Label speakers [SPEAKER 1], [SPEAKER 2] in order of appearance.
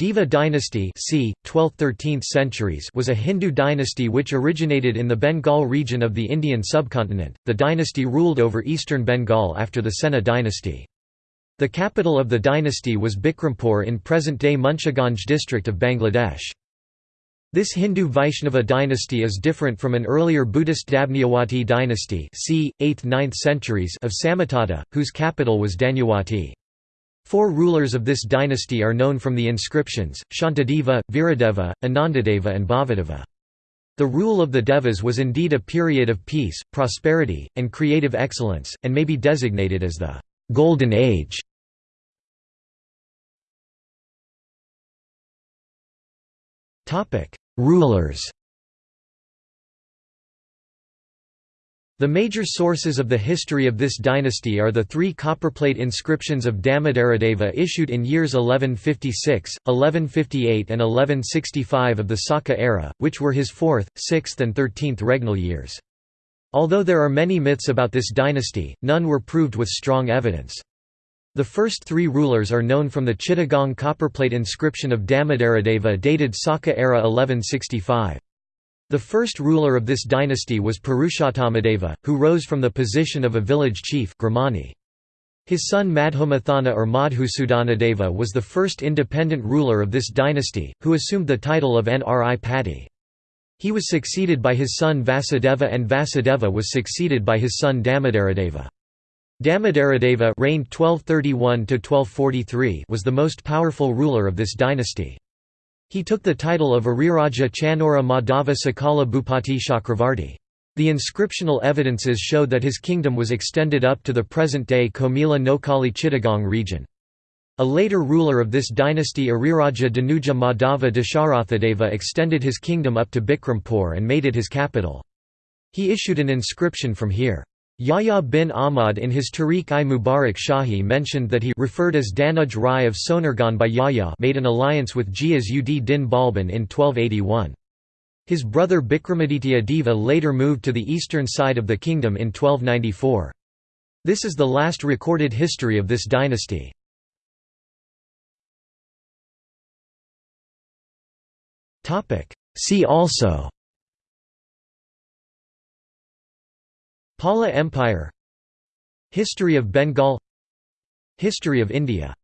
[SPEAKER 1] Deva dynasty c. 12th–13th centuries was a Hindu dynasty which originated in the Bengal region of the Indian subcontinent. The dynasty ruled over eastern Bengal after the Sena dynasty. The capital of the dynasty was Bikrampur in present-day Munshiganj district of Bangladesh. This Hindu Vaishnava dynasty is different from an earlier Buddhist Dabnyawati dynasty c. 8th–9th centuries of Samatata, whose capital was Danyawati. Four rulers of this dynasty are known from the inscriptions, Shantadeva, Viradeva, Anandadeva and Bhavadeva. The rule of the Devas was indeed a period of peace, prosperity, and creative excellence, and may be designated as the «Golden Age». Rulers The major sources of the history of this dynasty are the three copperplate inscriptions of Damodaradeva issued in years 1156, 1158 and 1165 of the Saka era, which were his 4th, 6th and 13th regnal years. Although there are many myths about this dynasty, none were proved with strong evidence. The first three rulers are known from the Chittagong copperplate inscription of Damodaradeva dated Saka era 1165. The first ruler of this dynasty was Purushottomadeva, who rose from the position of a village chief Gramani. His son Madhumathana or Madhusudanadeva was the first independent ruler of this dynasty, who assumed the title of Nri Pati. He was succeeded by his son Vasudeva and Vasudeva was succeeded by his son Damodaradeva. Damodaradeva reigned 1231 was the most powerful ruler of this dynasty. He took the title of Ariraja Chanora Madhava Sakala Bhupati Chakravarti. The inscriptional evidences show that his kingdom was extended up to the present-day Comilla Noakhali Chittagong region. A later ruler of this dynasty Ariraja Danuja Madhava Dasharathadeva extended his kingdom up to Bikrampur and made it his capital. He issued an inscription from here. Yahya bin Ahmad in his Tarikh-i-Mubarak Shahi mentioned that he referred as Danuj Rai of Sonargaon by Yahya made an alliance with Ghiyas ud din Balban in 1281. His brother Bikramaditya Deva later moved to the eastern side of the kingdom in 1294. This is the last recorded history of this dynasty. See also Pala Empire History of Bengal History of India